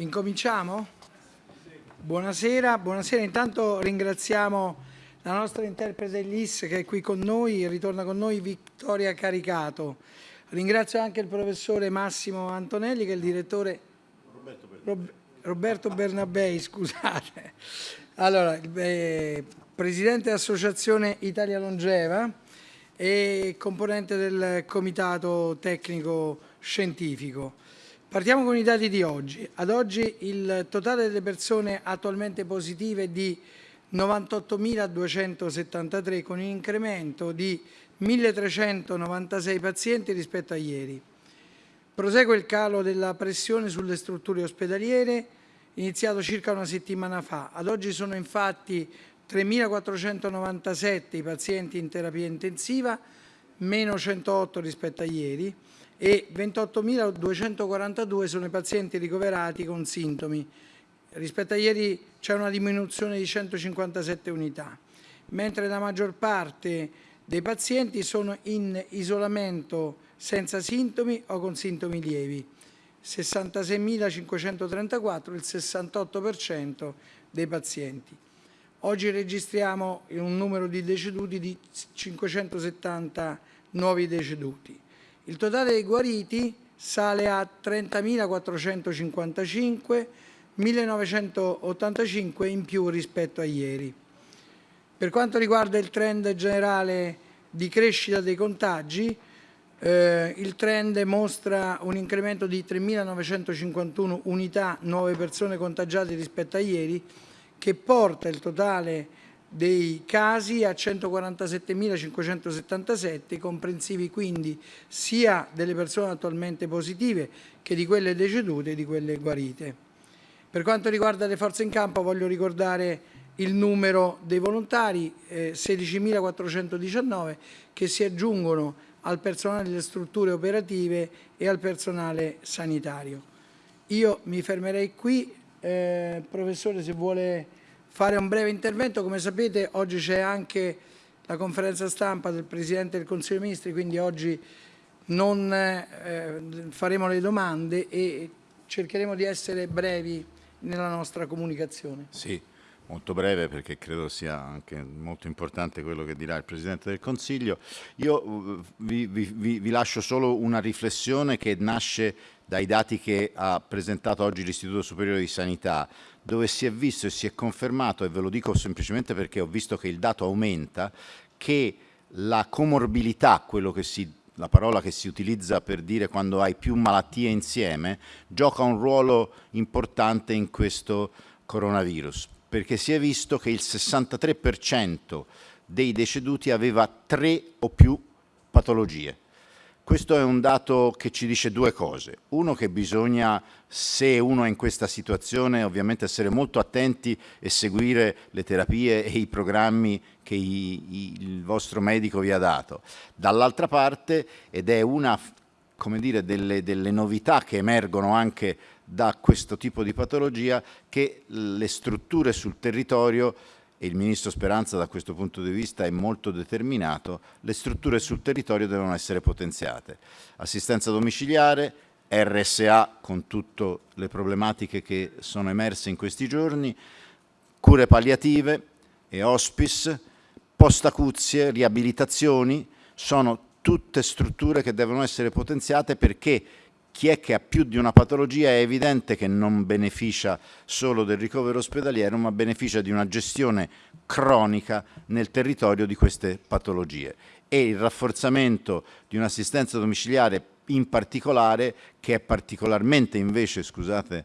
Incominciamo? Buonasera, buonasera. Intanto ringraziamo la nostra interprete LIS che è qui con noi, ritorna con noi Vittoria Caricato. Ringrazio anche il professore Massimo Antonelli che è il direttore Roberto Bernabei, Roberto Bernabei scusate. Allora, eh, presidente dell'Associazione Italia Longeva e componente del comitato tecnico scientifico. Partiamo con i dati di oggi. Ad oggi il totale delle persone attualmente positive è di 98.273 con un incremento di 1.396 pazienti rispetto a ieri. Prosegue il calo della pressione sulle strutture ospedaliere iniziato circa una settimana fa. Ad oggi sono infatti 3.497 i pazienti in terapia intensiva, meno 108 rispetto a ieri, e 28.242 sono i pazienti ricoverati con sintomi. Rispetto a ieri c'è una diminuzione di 157 unità, mentre la maggior parte dei pazienti sono in isolamento senza sintomi o con sintomi lievi. 66.534, il 68% dei pazienti. Oggi registriamo un numero di deceduti di 570 nuovi deceduti. Il totale dei guariti sale a 30.455, 1.985 in più rispetto a ieri. Per quanto riguarda il trend generale di crescita dei contagi, eh, il trend mostra un incremento di 3.951 unità nuove persone contagiate rispetto a ieri, che porta il totale dei casi a 147.577, comprensivi quindi sia delle persone attualmente positive che di quelle decedute e di quelle guarite. Per quanto riguarda le forze in campo voglio ricordare il numero dei volontari, eh, 16.419, che si aggiungono al personale delle strutture operative e al personale sanitario. Io mi fermerei qui, eh, professore se vuole fare un breve intervento. Come sapete oggi c'è anche la conferenza stampa del Presidente del Consiglio dei Ministri, quindi oggi non eh, faremo le domande e cercheremo di essere brevi nella nostra comunicazione. Sì, molto breve perché credo sia anche molto importante quello che dirà il Presidente del Consiglio. Io uh, vi, vi, vi lascio solo una riflessione che nasce dai dati che ha presentato oggi l'Istituto Superiore di Sanità, dove si è visto e si è confermato, e ve lo dico semplicemente perché ho visto che il dato aumenta, che la comorbilità, quello che si la parola che si utilizza per dire quando hai più malattie insieme, gioca un ruolo importante in questo coronavirus, perché si è visto che il 63% dei deceduti aveva tre o più patologie. Questo è un dato che ci dice due cose. Uno che bisogna, se uno è in questa situazione, ovviamente essere molto attenti e seguire le terapie e i programmi che i, i, il vostro medico vi ha dato. Dall'altra parte, ed è una come dire, delle, delle novità che emergono anche da questo tipo di patologia, che le strutture sul territorio e il Ministro Speranza da questo punto di vista è molto determinato, le strutture sul territorio devono essere potenziate. Assistenza domiciliare, RSA con tutte le problematiche che sono emerse in questi giorni, cure palliative e hospice, post-acuzie, riabilitazioni, sono tutte strutture che devono essere potenziate perché chi è che ha più di una patologia è evidente che non beneficia solo del ricovero ospedaliero, ma beneficia di una gestione cronica nel territorio di queste patologie. E il rafforzamento di un'assistenza domiciliare in particolare, che è particolarmente invece, scusate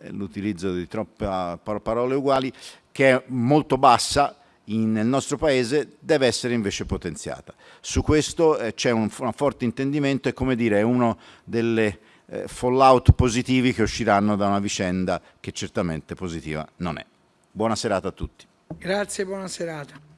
eh, l'utilizzo di troppe parole uguali, che è molto bassa in, nel nostro paese deve essere invece potenziata. Su questo eh, c'è un, un, forte intendimento e come dire è uno delle eh, fallout positivi che usciranno da una vicenda che certamente positiva non è. Buona serata a tutti. Grazie, buona serata.